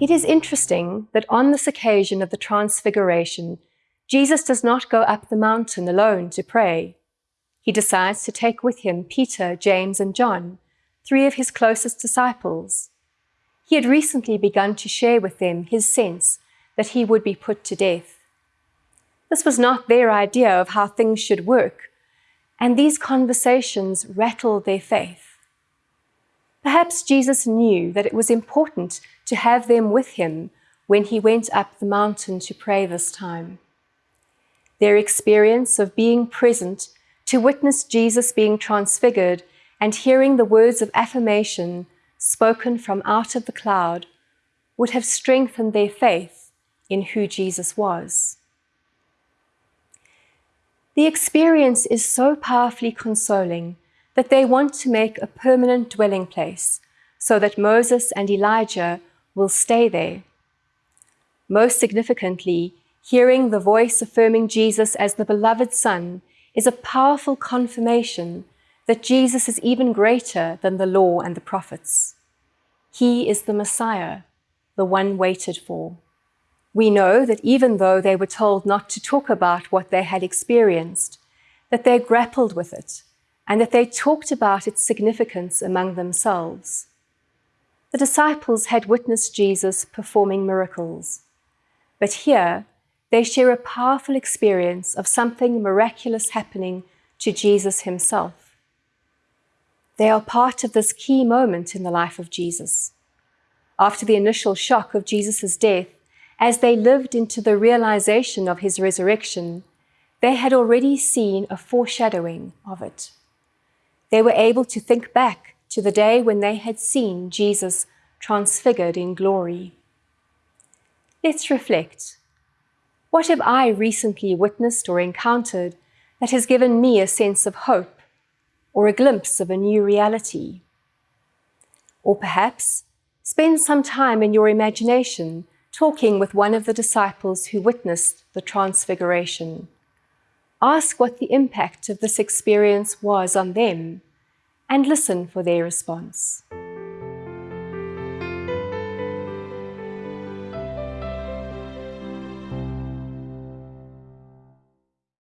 It is interesting that on this occasion of the Transfiguration, Jesus does not go up the mountain alone to pray. He decides to take with him Peter, James, and John, three of his closest disciples. He had recently begun to share with them his sense that he would be put to death. This was not their idea of how things should work, and these conversations rattled their faith. Perhaps Jesus knew that it was important to have them with him when he went up the mountain to pray this time. Their experience of being present to witness Jesus being transfigured and hearing the words of affirmation spoken from out of the cloud would have strengthened their faith in who Jesus was. The experience is so powerfully consoling that they want to make a permanent dwelling place so that Moses and Elijah will stay there. Most significantly, hearing the voice affirming Jesus as the beloved Son is a powerful confirmation that Jesus is even greater than the law and the prophets. He is the Messiah, the one waited for. We know that even though they were told not to talk about what they had experienced, that they grappled with it and that they talked about its significance among themselves. The disciples had witnessed Jesus performing miracles, but here they share a powerful experience of something miraculous happening to Jesus himself. They are part of this key moment in the life of Jesus. After the initial shock of Jesus' death, as they lived into the realization of his resurrection, they had already seen a foreshadowing of it. They were able to think back to the day when they had seen Jesus transfigured in glory. Let's reflect. What have I recently witnessed or encountered that has given me a sense of hope or a glimpse of a new reality? Or perhaps spend some time in your imagination talking with one of the disciples who witnessed the Transfiguration. Ask what the impact of this experience was on them and listen for their response.